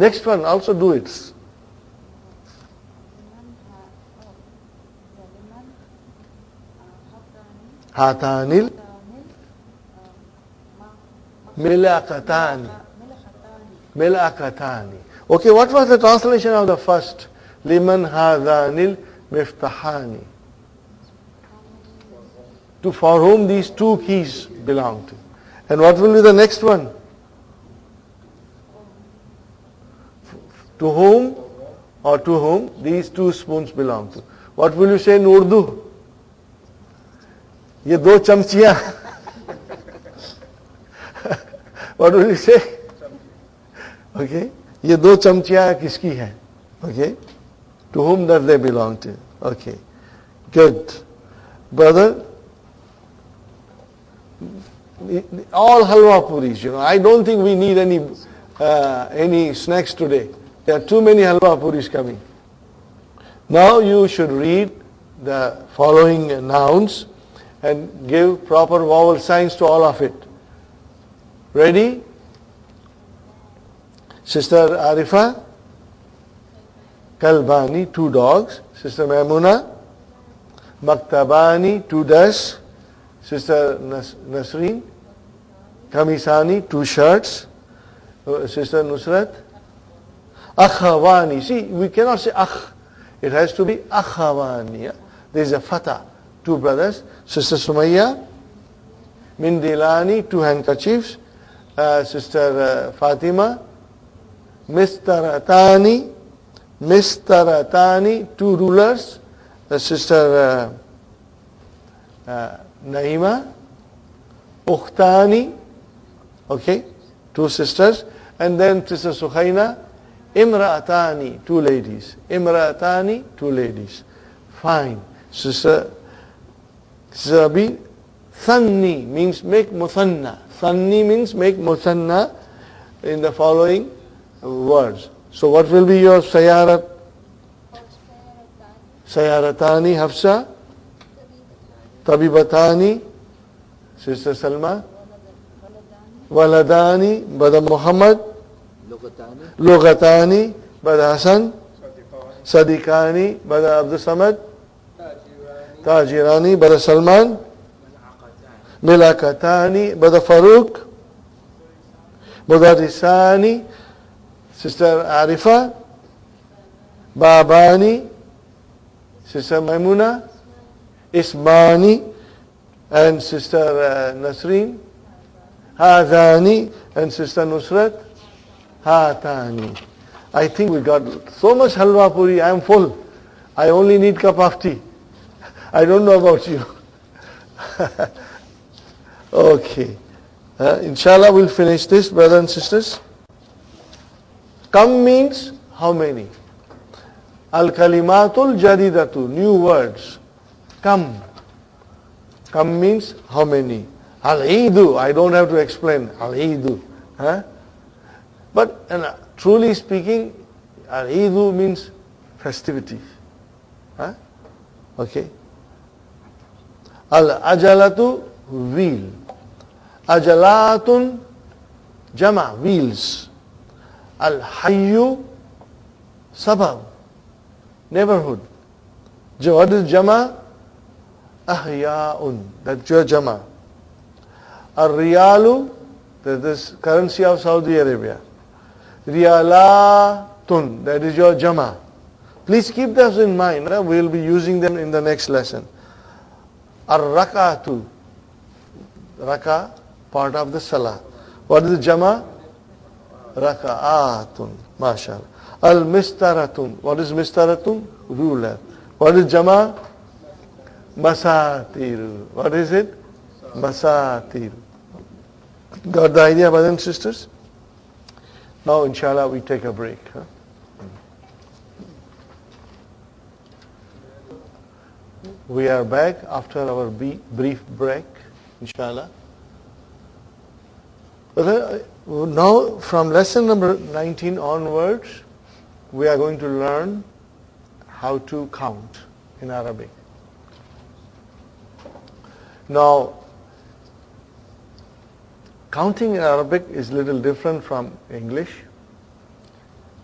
Next one, also do it. Hatanil milakatani. Milakatani. Okay, what was the translation of the first? Liman hadanil miftahani. To for whom these two keys belong to. And what will be the next one? To whom or to whom these two spoons belong to. What will you say in Urdu? ये दो चमचियां what will you say okay ये दो चमचियां किसकी हैं okay to whom does they belong to okay good brother all halwa puris you know i don't think we need any uh, any snacks today there are too many halwa puris coming now you should read the following nouns and give proper vowel signs to all of it. Ready? Sister Arifa? Kalbani, two dogs. Sister Maimuna? Maktabani, two desks. Sister Nas- Nasreen? Kamisani, two shirts. Uh, Sister Nusrat? Akhawani. See, we cannot say akh. It has to be akhawani. There is a fatah two brothers, Sister Sumaya, Mindilani, two handkerchiefs, uh, Sister uh, Fatima, Mistaratani, Mistaratani, two rulers, uh, Sister uh, uh, Naima, Ukhtani, okay, two sisters, and then Sister Sukhaina, Imra'atani, two ladies. Imra'atani, two ladies. Fine. Sister Zabi, Thanni means make muthanna. Thanni means make muthanna in the following words. So what will be your sayarat? Sayaratani Hafsa, Tabibatani, Sister Salma, Waladani, Bada Muhammad, لغتاني بدأ حسن؟ صديقاني بدأ عبد الصمد؟ تاجراني بدأ سلمان؟ ملاكتاني بدأ فاروق؟ مدرساني سيستر عارفة باباني سيستر ميمونة اسماني and sister uh, Nasreen هذاني and sister Nusrat hatani. I think we got so much halwa puri, I am full. I only need cup of tea. I don't know about you. okay. Uh, inshallah we'll finish this, brothers and sisters. Kam means how many? Al-kalimatul jadidatu, new words. Kam. Kam means how many? Al-hidu. I don't have to explain. al-hidu. Huh? But uh, truly speaking, al idu means festivity. Huh? Okay. Al-ajalatu wheel. Ajalatun jama wheels. Al-hayyu sabab neighborhood. What is jama? Ahya'un. That's your jama. Al-riyalu, that is currency of Saudi Arabia. Riyalatun, that is your jama. Please keep those in mind. We will be using them in the next lesson. Ar-rakatu. Raka, part of the salah. What is the jama? Raka'atun. MashaAllah. Al-mistaratun. What is mistaratun? Ruler. What is jama? Masatir. What is it? Masatir. Got the idea, brothers and sisters? Now, inshallah, we take a break. Huh? We are back after our brief break, inshallah. Uh, now, from lesson number 19 onwards, we are going to learn how to count in Arabic. Now, counting in Arabic is little different from English.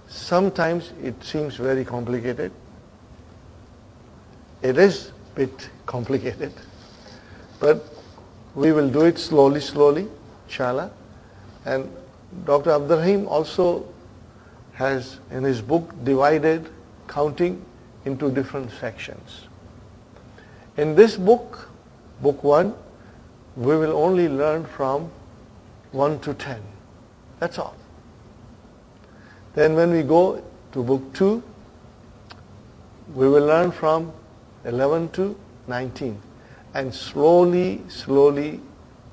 sometimes it seems very complicated. It is a bit complicated, but we will do it slowly, slowly, inshallah. And Dr. Abdurrahim also has in his book divided counting into different sections. In this book, book 1, we will only learn from 1 to 10. That's all. Then when we go to book 2, we will learn from 11 to 19. And slowly, slowly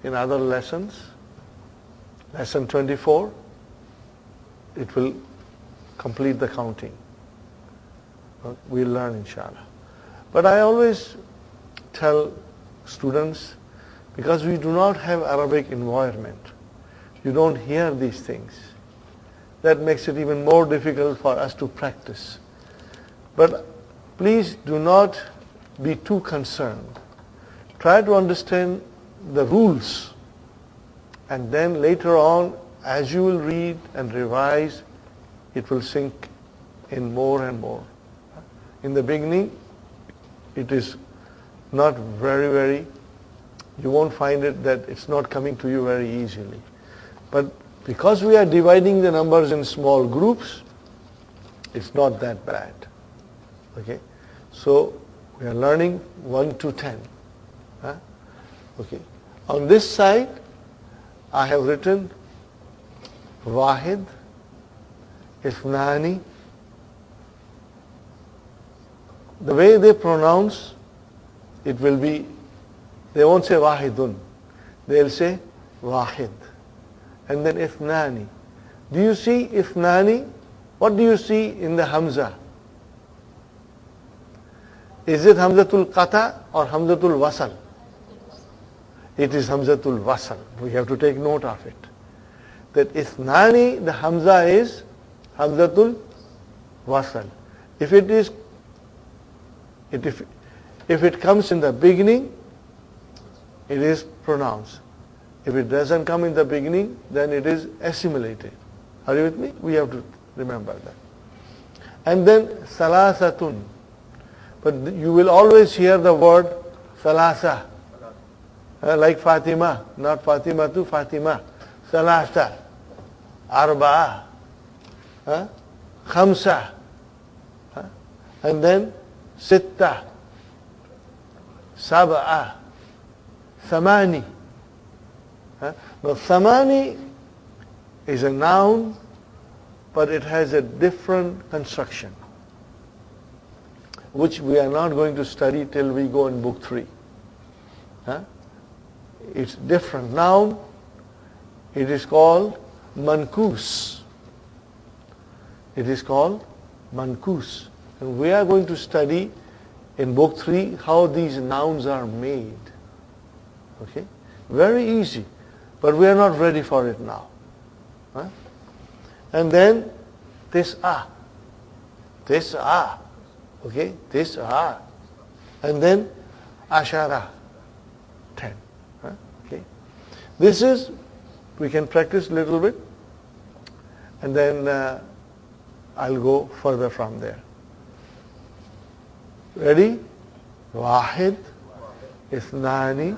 in other lessons, lesson 24, it will complete the counting. We'll learn inshallah. But I always tell students, because we do not have Arabic environment, you don't hear these things. That makes it even more difficult for us to practice. But please do not be too concerned. Try to understand the rules and then later on as you will read and revise it will sink in more and more. In the beginning it is not very very you won't find it that it's not coming to you very easily. But because we are dividing the numbers in small groups, it's not that bad. Okay? So we are learning 1 to 10. Huh? Okay. On this side, I have written Wahid, Ithnani. The way they pronounce, it will be, they won't say Wahidun. They'll say Wahid and then ithnani. Do you see ithnani? What do you see in the hamza? Is it hamzatul qata or hamzatul wasal? It is hamzatul wasal. We have to take note of it. That ithnani, the hamza is hamzatul wasal. If it is, it, if, if it comes in the beginning, it is pronounced. If it doesn't come in the beginning, then it is assimilated. Are you with me? We have to remember that. And then salasatun. But you will always hear the word salasa. Uh, like Fatima, not Fatima to Fatima. Salasa. Arba'a. Uh, khamsa. Uh, and then sitta. Sab'a. Now, samani is a noun, but it has a different construction, which we are not going to study till we go in book three. It's different. Noun, it is called mankus. It is called mankus. And we are going to study in book three how these nouns are made. Okay? Very easy. But we are not ready for it now. Huh? And then this ah. This ah. Okay? This ah. And then ashara. Ten. Huh? Okay? This is, we can practice a little bit. And then uh, I'll go further from there. Ready? واحد اثنان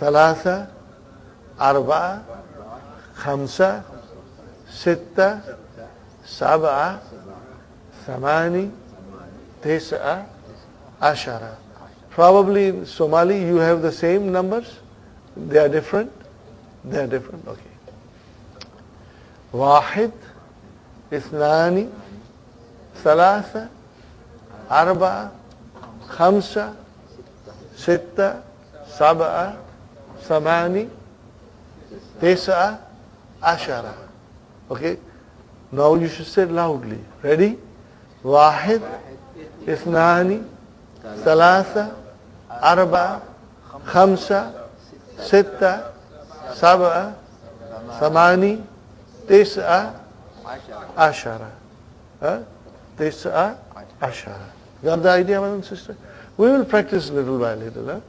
ثلاثة أربعة خمسة ستة سبعة ثمانية تسعة عشرة Probably in Somali you have the same numbers. They are different. They are different. Okay. واحد اثنان ثلاثة أربعة خمسة ستة سبعة ثمانية Tesa ashara. Okay? Now you should say loudly. Ready? Wahid, Isnani, Salasa, Arba, Khamsa, setta, Sabah, Samani, tesa, Ashara. Huh? Tisa, Ashara. Got the idea, my sister? We will practice little by little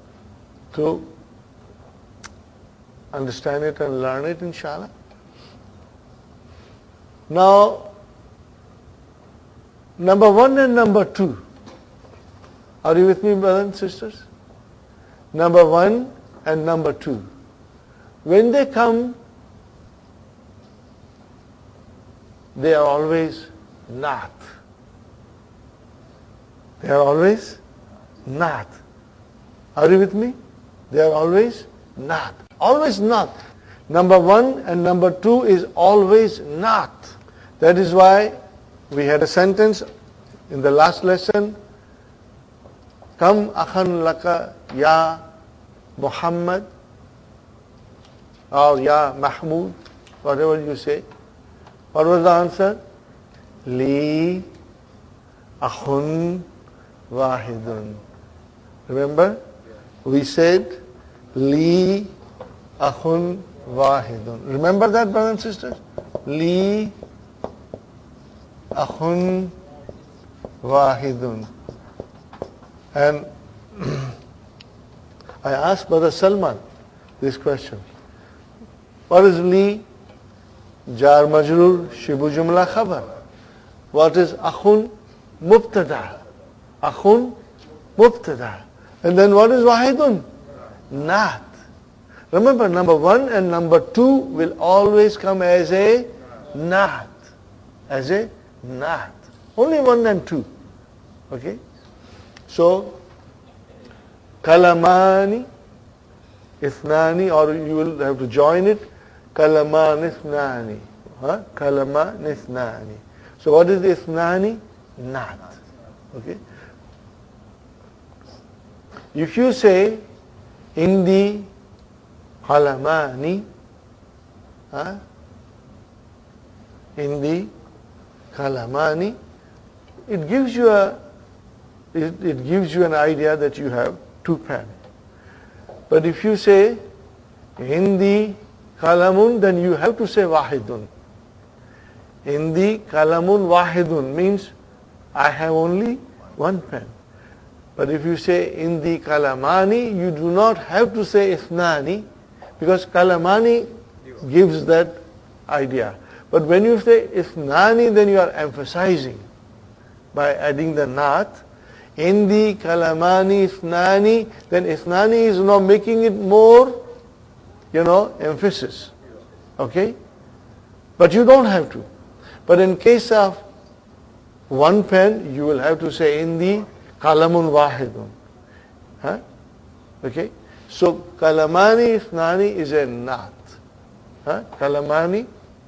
huh? Understand it and learn it inshallah. Now number one and number two. Are you with me, brothers and sisters? Number one and number two. When they come, they are always not. They are always not. Are you with me? They are always not. Always not. Number one and number two is always not. That is why we had a sentence in the last lesson. Kam akhan laka ya Muhammad or ya Mahmud, whatever you say. What was the answer? Li akhun wahidun. Remember? We said Li akhun wahidun. Remember that, brothers and sisters? Li akhun wahidun. And I asked Brother Salman this question. What is li? Jar majrur shibu jumla khabar. What is akhun? Mubtada. Akhun mubtada. And then what is wahidun? Not. Remember, number one and number two will always come as a not. As a not. Only one and two. Okay? So, kalamani, ithnani, or you will have to join it. Kalaman ithnani. Huh? Kalaman ithnani. So what is ithnani? Not. Okay? If you say, Indi kalamani, huh? Indi kalamani, it gives you a it, it gives you an idea that you have two pens. But if you say Indi kalamun, then you have to say wahidun. Indi kalamun wahidun means I have only one pen. But if you say Indi kalamani, you do not have to say isnani because kalamani gives that idea. But when you say isnani, then you are emphasizing by adding the nat. Indi kalamani isnani, then isnani is now making it more, you know, emphasis. Okay? But you don't have to. But in case of one pen, you will have to say indi kalamun wahidun. Huh? Okay? So kalamani isnani is a nat. Huh? Kalamani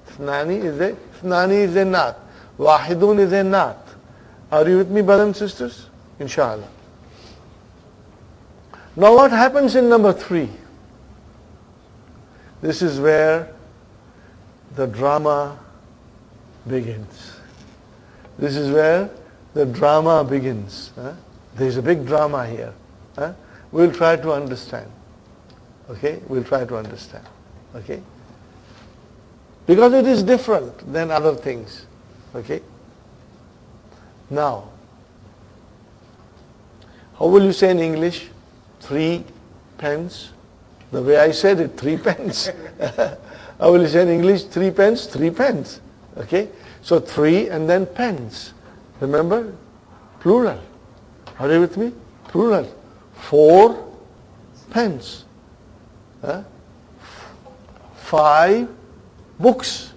is a isnani is a nat. Wahidun is a nat. Are you with me, brothers and sisters? Inshallah. Now what happens in number three? This is where the drama begins. This is where the drama begins. Huh? There's a big drama here. Huh? We'll try to understand. Okay? We'll try to understand. Okay? Because it is different than other things. Okay? Now, how will you say in English? Three pence? The way I said it, three pence. How will you say in English? Three pence? Three pence. Okay? So three and then pence. Remember? Plural. Are you with me? Plural. Four pence. Huh? Five books.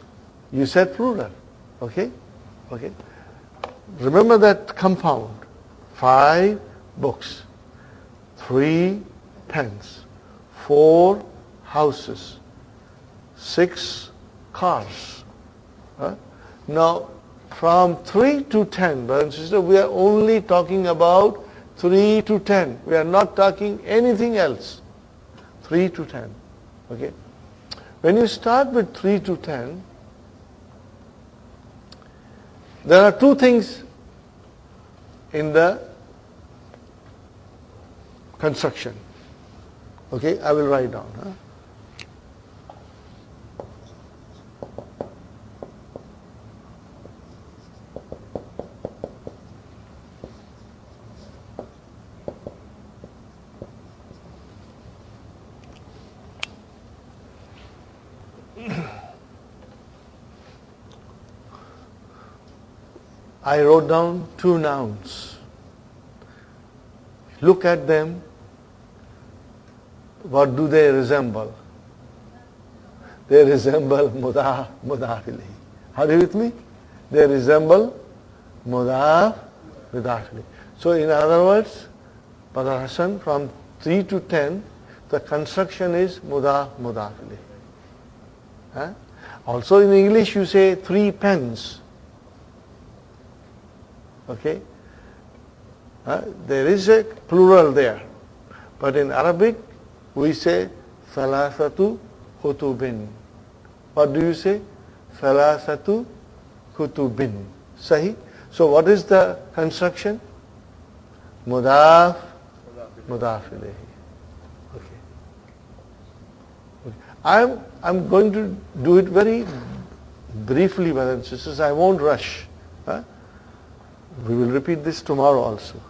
You said plural. Okay? Okay? Remember that compound. Five books. Three pens. Four houses. Six cars. Huh? Now, from 3 to 10, brothers and sisters, we are only talking about 3 to 10. We are not talking anything else. 3 to 10. Okay? When you start with 3 to 10, there are two things in the construction. Okay, I will write down. Huh? I wrote down two nouns. Look at them. What do they resemble? They resemble mudaf, mudaf ilayhi. Are you with me? They resemble mudaf, mudaf. So in other words, Brother from 3 to 10, the construction is mudaf, mudaf. Huh? Also in English you say three pens. Okay? Uh, there is a plural there. But in Arabic we say thalathatu kutubin. What do you say? Thalathatu kutubin. Sahi? So what is the construction? Mudaf, mudaf ilayhi. I'm, I'm going to do it very briefly, brothers and sisters. I won't rush. Huh? We will repeat this tomorrow also.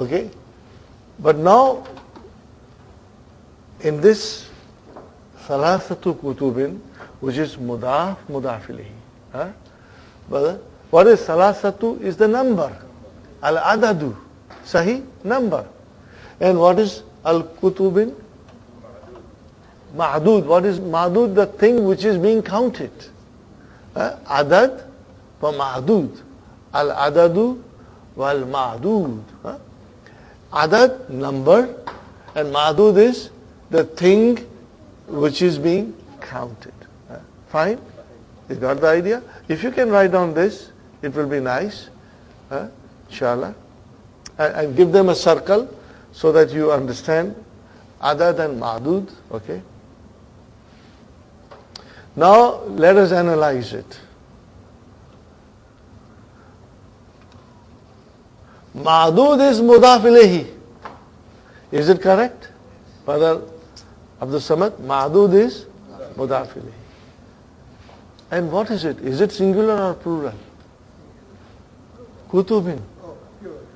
Okay? But now, in this thalathatu kutubin, which is mudaf mudafilihi. Huh? But what is thalathatu is the number. Al-adadu. Sahi? Number. And what is al-kutubin? Ma'dud. What is ma'dud? The thing which is being counted. Adad wa ma'dud. Al-adadu wal ma'dud. Adad, number, and ma'dud is the thing which is being counted. Uh, fine? You got the idea? If you can write down this, it will be nice. Uh, inshallah. And, give them a circle so that you understand other than ma'dud. Okay? Now let us analyze it. Ma'dud is mudafilehi. Is it correct? Brother Abdul Samad, Ma'dud is mudaf ilayhi. And what is it? Is it singular or plural? Kutubin.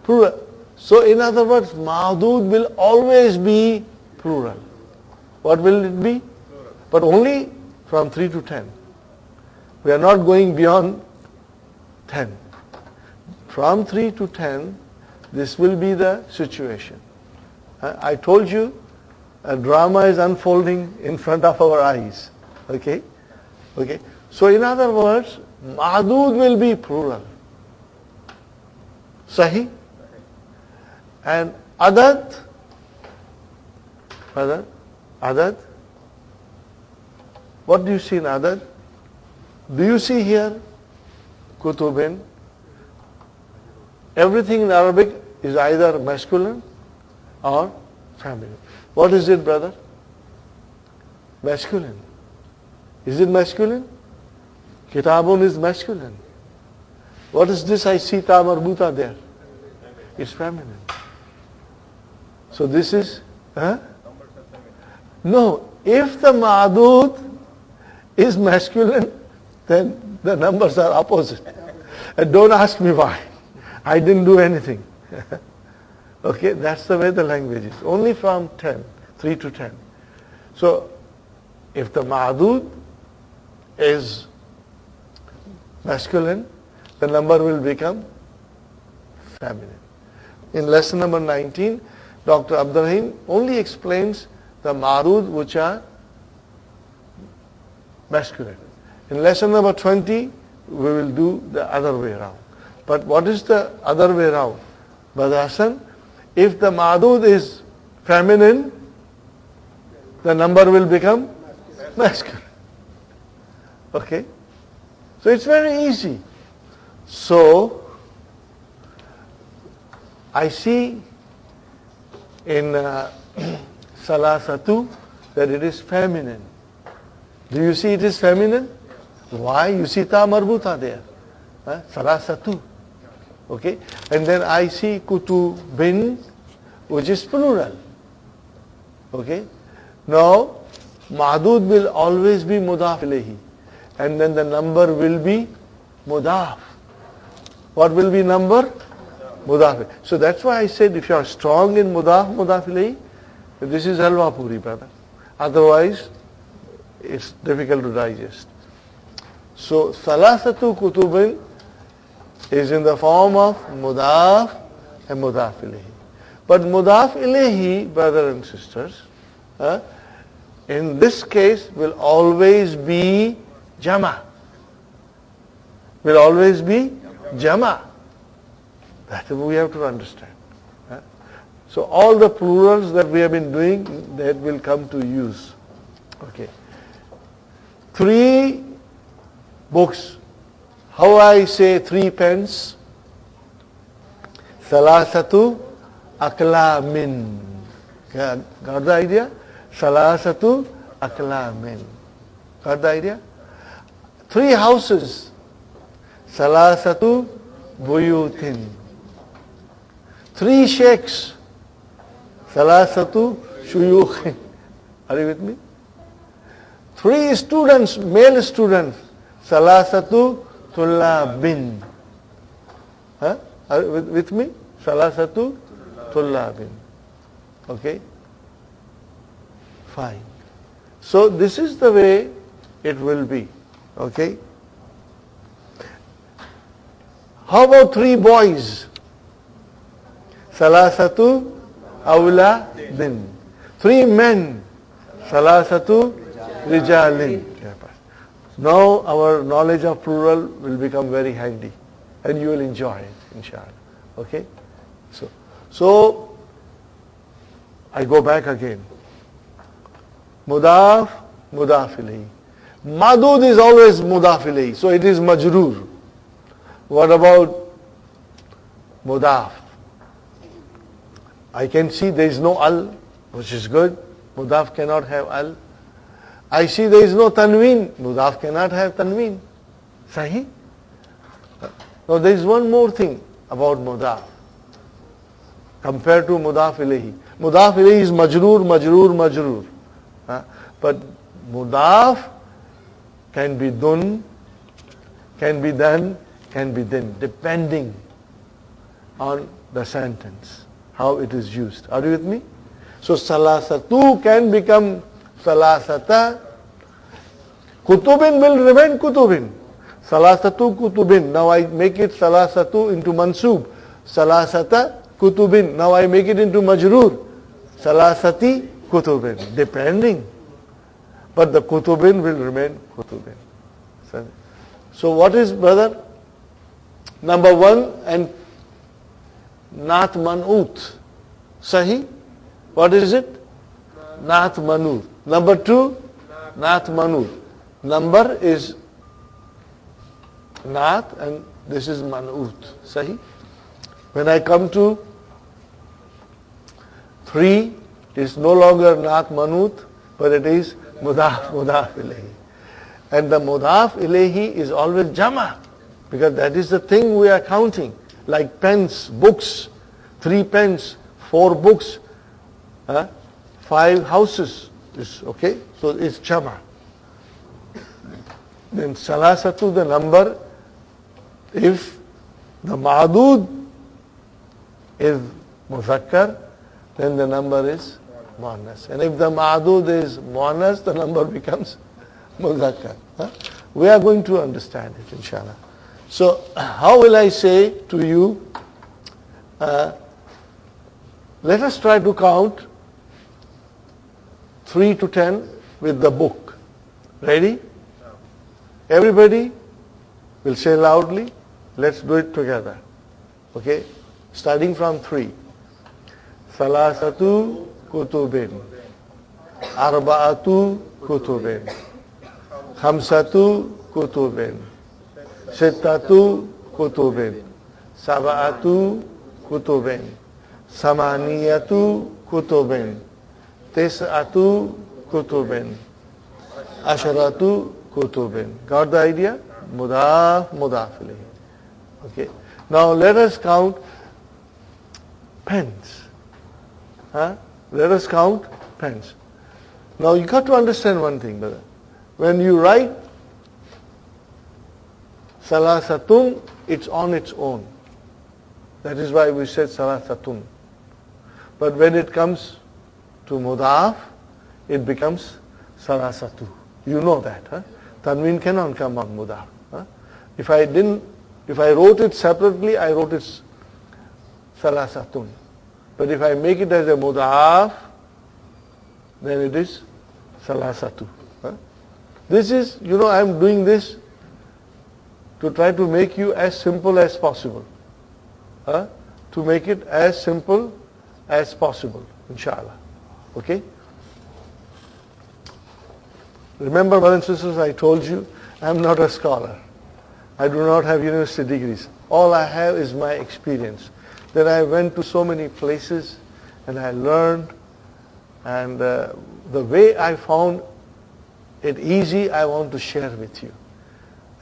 Plural. So in other words, Ma'dud will always be plural. What will it be? But only from 3 to 10. We are not going beyond 10. From 3 to 10, this will be the situation. I told you a drama is unfolding in front of our eyes. Okay? Okay? So in other words, Ma'dud will be plural. Sahi? And Adad? Adad? Adad? What do you see in Adad? Do you see here Kutubin? Everything in Arabic is either masculine or feminine. What is it, brother? Masculine. Is it masculine? Kitabun is masculine. What is this I see ta marbuta there? It's feminine. So this is, huh? No, if the ma'adud is masculine, then the numbers are opposite. And don't ask me why. I didn't do anything. okay, that's the way the language is. Only from 10, 3 to 10. So, if the ma'adud is masculine, the number will become feminine. In lesson number 19, Dr. Abdurrahim only explains the ma'adud which are masculine. In lesson number 20, we will do the other way around. But what is the other way around? Hassan, if the ma'dud is feminine, the number will become masculine. Okay? So it's very easy. So, I see in uh, Salasatu that it is feminine. Do you see it is feminine? Why? You see ta marbuta there. Huh? Salasatu. Okay? And then I see kutubin, which is plural. Okay? Now, Ma'dud will always be mudaf ilayhi. And then the number will be mudaf. What will be number? Mudaf. So that's why I said if you are strong in mudaf, mudaf ilayhi, this is halwa puri, brother. Otherwise, it's difficult to digest. So, salasatu kutubin is in the form of mudaf and mudaf ilayhi. But mudaf ilayhi, brothers and sisters, uh, in this case will always be jama. Will always be jama. That we have to understand. Uh, so all the plurals that we have been doing, that will come to use. Okay. Three books. How I say three pens? Salasatu aklamin. Got the idea? Salasatu aklamin. Got the idea? Three houses. Salasatu buyutin. Three sheikhs. Salasatu shuyukhin. Are you with me? Three students, male students. Salasatu tullabin. Huh? Are you with, with me? Salasatu tullabin. Okay? Fine. So this is the way it will be. Okay? How about three boys? Salasatu awla din. Three men. Salasatu rijalin. Now our knowledge of plural will become very handy and you will enjoy it, inshallah. Okay? So, so I go back again. Mudaf, mudafili. Madud is always mudafili, so it is majrur. What about mudaf? I can see there is no al, which is good. Mudaf cannot have al. I see there is no tanween. Mudaf cannot have tanween. Sahi? Now there is one more thing about mudaf compared to mudaf ilayhi. Mudaf ilayhi is majroor, majroor, majroor. Huh? But mudaf can be done, can be done, can be done, depending on the sentence, how it is used. Are you with me? So salasatu can become salasata. Kutubin will remain kutubin. Salasatu kutubin. Now I make it salasatu into mansub. Salasata kutubin. Now I make it into majrur. Salasati kutubin. Depending. But the kutubin will remain kutubin. So what is brother? Number one and Nath Manut. Sahi? What is it? Nath Manut. Number two, Nath Manut. Number is Nath and this is Manut. Sahi? When I come to three, it is no longer Nath Manut, but it is Mudaf, Mudaf Ilahi. And the Mudaf Ilahi is always Jama, because that is the thing we are counting. Like pens, books, three pens, four books, huh? five houses. Is okay? So it's Jama. Then Salasatu, the number, if the Ma'adud is Muzakkar, then the number is Muannas. And if the Ma'adud is Muannas, the number becomes Muzakkar. Huh? We are going to understand it, inshallah. So, how will I say to you, uh, let us try to count 3 to 10 with the book. Ready? Everybody will say loudly, let's do it together. Okay? Starting from 3. Salasatu kutubin. Arba'atu kutubin. Khamsatu kutubin. Sittatu kutubin. Sab'atu kutubin. Samaniyatu kutubin. Tis'atu kutubin. Asharatu kutubin. Got the idea? Mudaf, mudaf Okay. Now let us count pens. Huh? Let us count pens. Now you got to understand one thing, brother. When you write salasatun, it's on its own. That is why we said salasatun. But when it comes to mudaf, it becomes salasatu. You know that. Huh? Tanween cannot come on mudaf. Huh? If I didn't, if I wrote it separately, I wrote it salasatun. But if I make it as a mudaf, then it is salasatu. Huh? This is, you know, I am doing this to try to make you as simple as possible. Huh? To make it as simple as possible, inshallah. Okay? Remember, brothers and sisters, I told you, I am not a scholar. I do not have university degrees. All I have is my experience. That I went to so many places and I learned and uh, the way I found it easy, I want to share with you.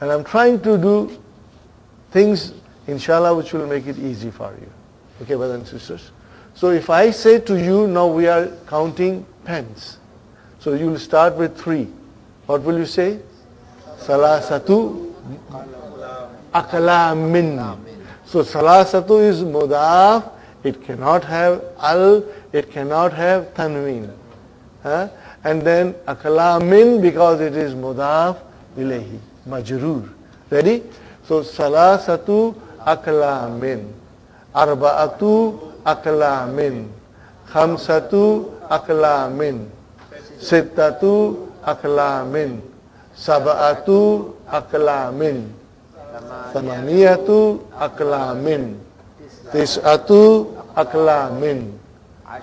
And I'm trying to do things, inshallah, which will make it easy for you. Okay, brothers and sisters? So if I say to you, now we are counting pens. So you will start with three. What will you say? Salasatu akalamin. So salasatu is mudaf. It cannot have al. It cannot have tanween. Huh? And then akalamin because it is mudaf ilayhi. Majrur. Ready? So salasatu akalamin. Arba'atu aklamin. Khamsatu aklamin. Sittatu aklamin. Sab'atu aklamin. Thamaniyatu aklamin. Tis'atu aklamin.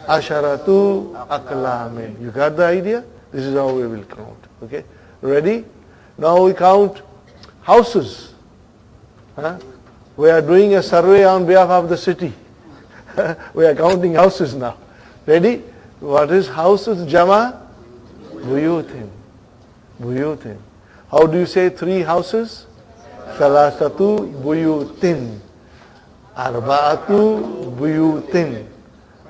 Asharatu aklamin. You got the idea? This is how we will count. Okay? Ready? Now we count houses. Huh? We are doing a survey on behalf of the city. we are counting houses now. Ready? What is houses? Jama? Buyutin. Buyutin. How do you say three houses? Salasatu buyutin. Arba'atu buyutin.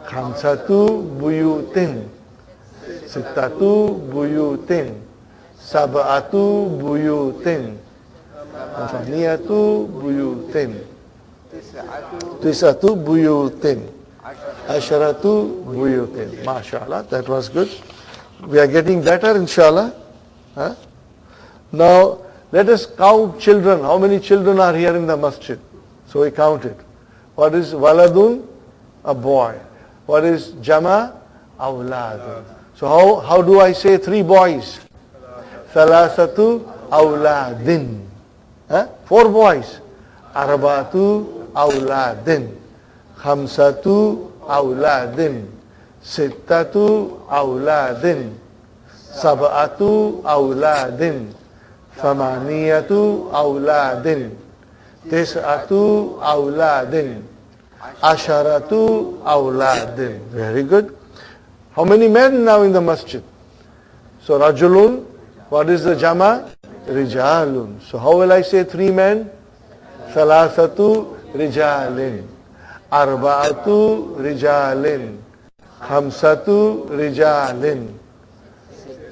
Khamsatu buyutin. Sittatu buyutin. Sab'atu buyutin. Thaniyatu buyutin. Tisatu buyutin. Asharatu buyutin. MashaAllah, that was good. We are getting better, inshallah. Huh? Now, let us count children. How many children are here in the masjid? So we counted. What is waladun? A boy. What is jama? Awladun. So how, how do I say three boys? Salasatu awladin. Huh? Four boys. Arbatu awladin. Khamsatu awladin. Sittatu awladin. Sab'atu awladin. Thamaniyatu awladin. Tis'atu awladin. Asharatu awladin. Very good. How many men now in the masjid? So Rajulun, what is the jama? Rijalun. So how will I say three men? Salasatu rijalin. Arba'atu rijalin. Khamsatu rijalin.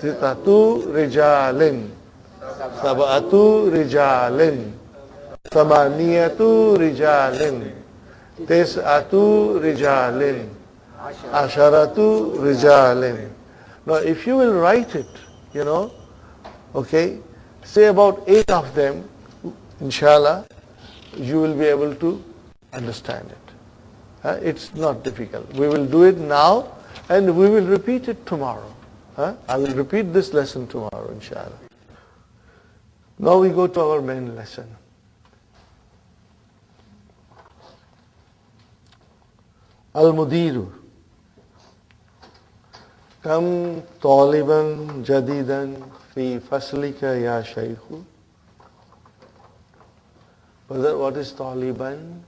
Sitatu rijalin. Sab'atu rijalin. Samaniyatu rijalin. Tis'atu rijalin. Asharatu rijalin. Now if you will write it, you know, okay, say about eight of them, inshallah, you will be able to understand it. Uh, it's not difficult. We will do it now and we will repeat it tomorrow. Uh, I will repeat this lesson tomorrow, inshallah. Now we go to our main lesson. Al-Mudiru. Kam taliban jadidan fi faslika ya shaykhu. Brother, what is taliban?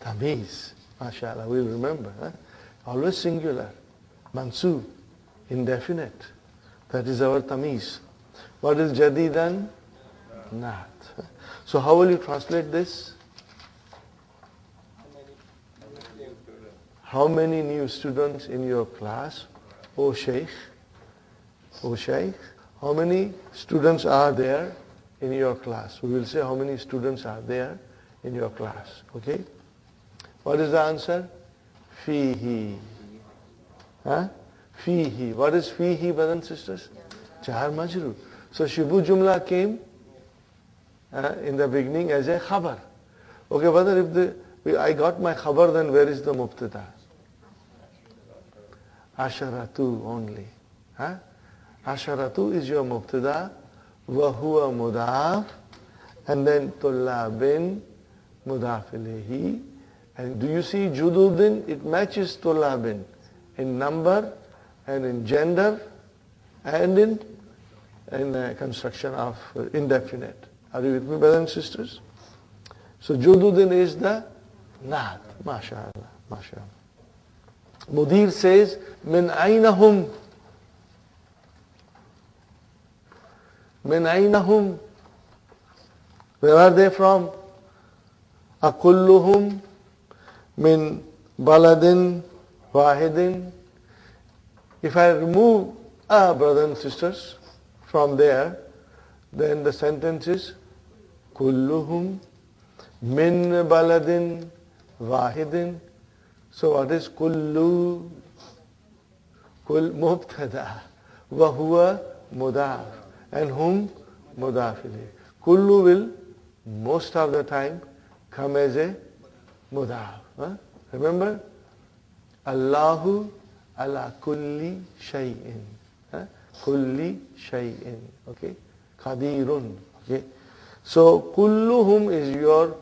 Tamiz. MashaAllah, we'll remember. Always singular. Mansub. Indefinite. That is our tamiz. What is jadidan? Not. So how will you translate this? How many new students in your class? O Sheikh, O Sheikh, how many students are there in your class? We will say how many students are there in your class. Okay? What is the answer? Fihi. Huh? Fihi. What is fihi, brothers and sisters? Jar majrur. So Shibu Jumla came uh, in the beginning as a khabar. Okay, brother, if the, I got my khabar, then where is the mubtada? Asharatu only. Huh? Asharatu is your mubtada, wahuwa mudaf, and then tullabin mudaf ilayhi. And do you see jududin? It matches tullabin in number and in gender and in, in uh, construction of uh, indefinite. Are you with me, brothers and sisters? So jududin is the naat. MashaAllah. MashaAllah. Mudir says, min aynahum. Min aynahum. Where are they from? Akulluhum min baladin wahidin. If I remove ah, brothers and sisters from there, then the sentence is kulluhum min baladin wahidin. So what is kullu? Kul mubtada. Wahuwa mudaf. And whom? Mudaf Kullu will most of the time come as a mudaf. Huh? Remember? Allahu ala kulli shay'in. Kulli shay'in. Okay? Qadirun. Okay? So kulluhum is your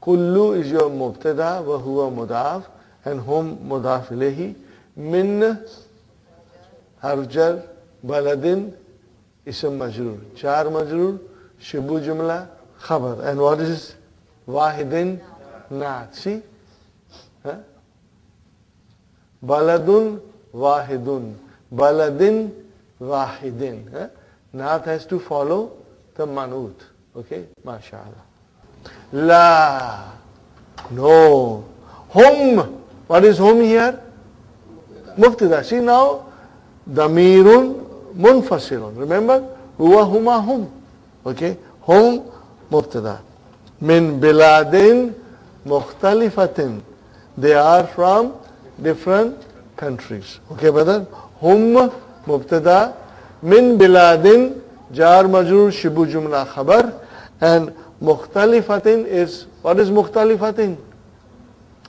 kullu is your mubtada wa huwa mudaf and hum mudaf ilayhi min harjar baladin ism majrur char majrur shibu jumla khabar. And what is wahidin naat see huh? baladun wahidun. Baladin wahidin. Huh? naat has to follow the manut. Okay? Mashallah la. No. Hum. What is hum here? Mubtada. See now, damirun munfasilun. Remember? Huwa huma hum. Okay? Hum mubtada. Min biladin mukhtalifatin. They are from different countries. Okay, brother? Hum mubtada. Min biladin jar majrur shibu jumla khabar. And mukhtalifatin is, what is mukhtalifatin?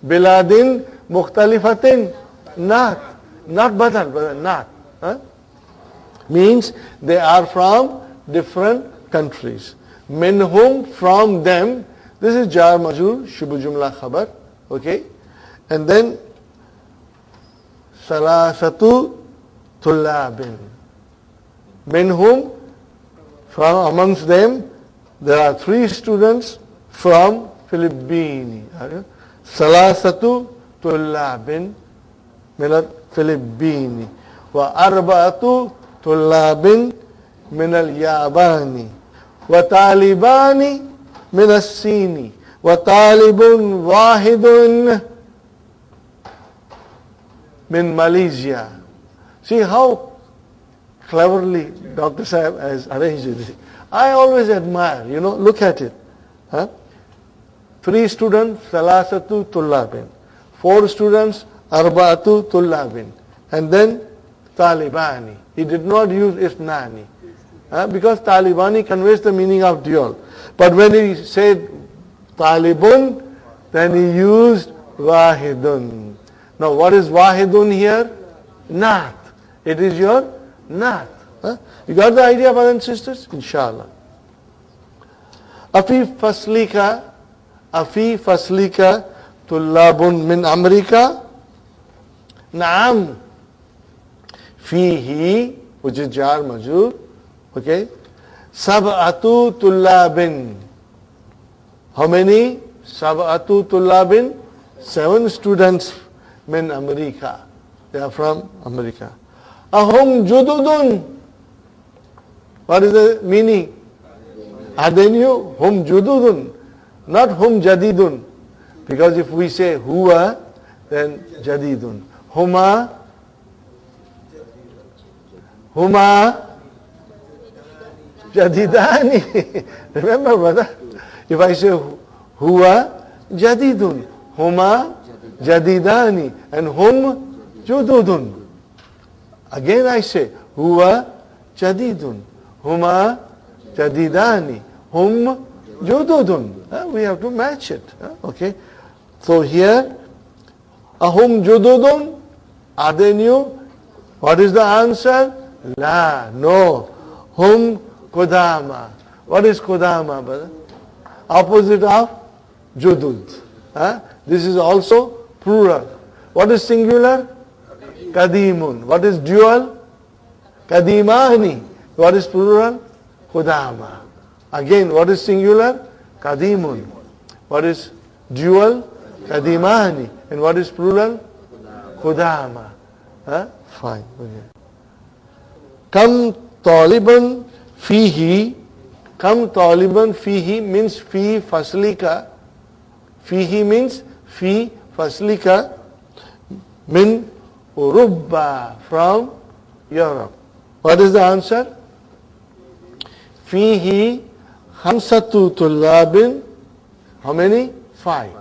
Biladin mukhtalifatin, not, not but not. Huh? Means they are from different countries. Minhum, from them, this is jar majur, shubu jumla khabar, okay? And then, salasatu tullabin. Minhum, from amongst them, there are three students from Philippines. Salasatu طلاب من الفلبين وأربعة طلاب من اليابان وطالبان من الصين وطالب واحد من Malaysia. See how cleverly Dr. Saab has arranged it. I always admire, you know, look at it. Huh? Three students, Salasatu Tullabin. Four students, Arba'atu Tullabin. And then Talibani. He did not use isnani. Uh, because Talibani conveys the meaning of dual. But when he said Talibun, then he used Wahidun. Now what is Wahidun here? Naat. It is your Naat. Huh? You got the idea, brothers and sisters? Inshallah. Afi faslika, afi faslika tullabun min Amerika. Naam. Fihi, which is jar majur. Okay. Sab'atu tullabin. How many? Sab'atu tullabin. Seven students min America. They are from America. Ahum jududun. What is the meaning? Are they new? Hum jududun. Not hum jadidun. Because if we say huwa, then jadidun. Huma Huma Jadidani. Remember, brother? If I say Huwa Jadidun, Huma Jadidani, and Hum Jududun. Again I say Huwa Jadidun, Huma Jadidani, Hum Jududun. Uh, we have to match it. Uh, okay. So here, Ahum Jududun, are they new? What is the answer? La, no. Hum Kodama. What is Kodama, brother? Opposite of Judud. Huh? This is also plural. What is singular? Kadimun. What is dual? Kadimani. What is plural? Kodama. Again, what is singular? Kadimun. What is dual? Kadimani. And what is plural? Kodama. Huh? Fine. Okay. Kam taliban fihi. Kam taliban fihi means fi faslika. Fihi means fi faslika min Urubba from Europe. What is the answer? Fihi hamsatu tullabin. How many? Five.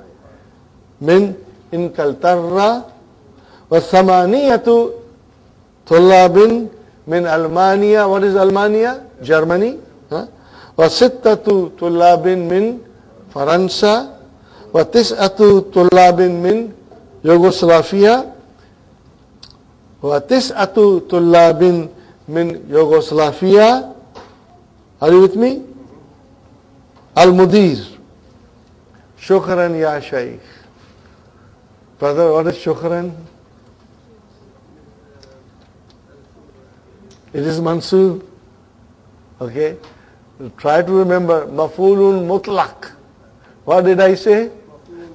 Min inkaltarra wa thamaniyatu tullabin min Almania. What is Almania? Germany. Huh? وستة طلاب من فرنسا وتسعة طلاب من يوغوسلافيا وتسعة طلاب من يوغوسلافيا Are you with me? المدير شكرا يا شيخ Brother, what is shukran? It is mansub. Okay? Try to remember mafulun mutlaq. What did I say?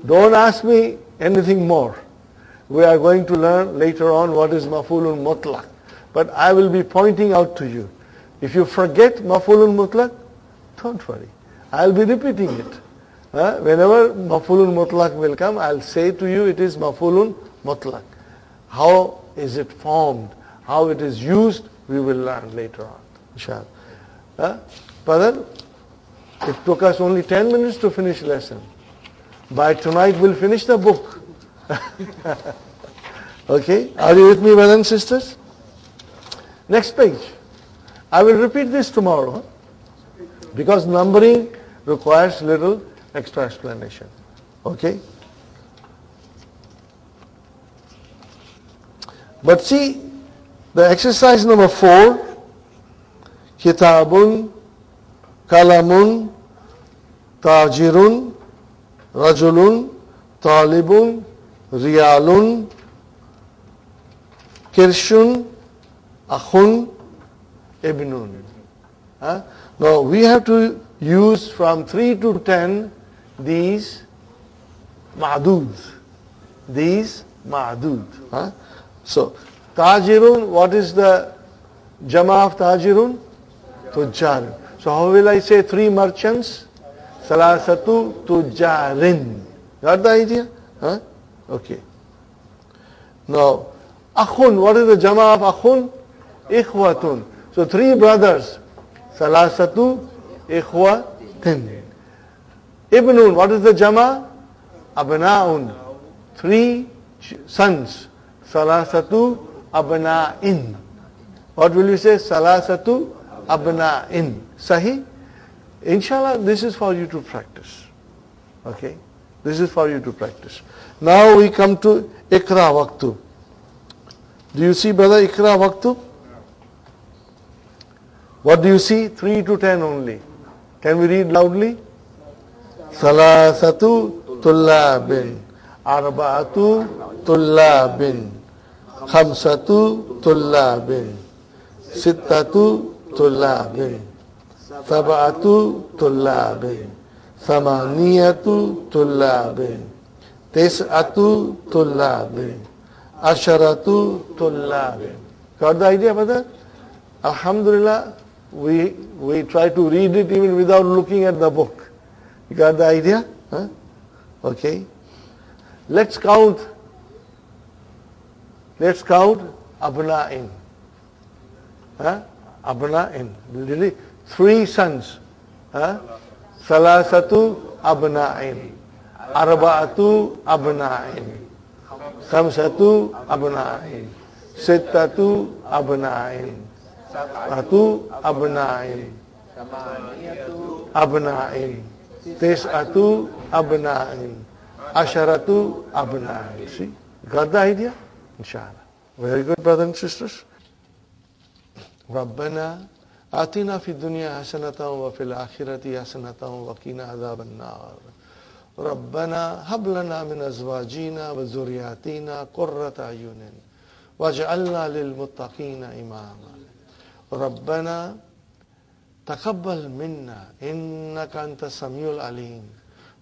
Don't ask me anything more. We are going to learn later on what is mafulun mutlaq. But I will be pointing out to you. If you forget mafulun mutlaq, don't worry. I'll be repeating it. Uh, whenever mafulun mutlaq will come, I'll say to you it is mafulun mutlaq. How is it formed? How it is used? We will learn later on. Inshallah. Uh, brother, it took us only 10 minutes to finish lesson. By tonight we'll finish the book. okay, are you with me brothers and sisters? Next page. I will repeat this tomorrow because numbering requires little extra explanation. Okay? But see, the exercise number four, kitabun, kalamun, tajirun, rajulun, talibun, riyalun, kirshun, akhun, ibnun. Huh? Now we have to use from 3 to 10 these ma'duds. These ma'dud. Huh? So tajirun, what is the jama of tajirun? Tujjar. So how will I say three merchants? Salasatu tujjarin. Got the idea? Huh? Okay. Now, akhun, what is the jama of akhun? Ikhwatun. So three brothers. Salasatu ikhwatin. Ibnun, what is the jama? Abna'un. Three sons. Salasatu abna'in. What will you say? Salasatu abna'in. Sahi? Inshallah, this is for you to practice. Okay? This is for you to practice. Now we come to Ikra Waqtu. Do you see, brother, Ikra Waqtu? What do you see? 3 to 10 only. Can we read loudly? Salasatu tullabin. Arba'atu tullabin. Khamsatu tullabin. Sittatu tullabin. Sab'atu tullabin. Samaniyatu tullabin. Tis'atu tullabin. Asharatu tullabin. Got the idea, brother? Alhamdulillah, we, we try to read it even without looking at the book. You got the idea? Huh? Okay. Let's count. Let's count abna'in. Huh? Abna'in. Really? Three sons. Huh? Salasatu abna'in. Arba'atu abna'in. Khamsatu abna'in. Sittatu abna'in. Satu abna'in. Abna'in. Tis'atu abna'in. Asharatu abna'in. See? Got the idea? Inshallah. Very good, brothers and sisters. ربنا آتنا في الدنيا حسنة وفي الآخرة حسنة وقنا عذاب النار ربنا هب لنا من أزواجنا وذرياتنا قرة أعين واجعلنا للمتقين إماما ربنا تقبل منا إنك أنت السميع العليم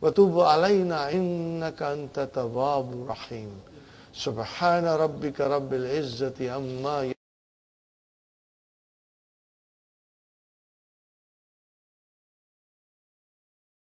وتوب علينا إنك أنت التواب الرحيم سبحان ربك رب العزة عما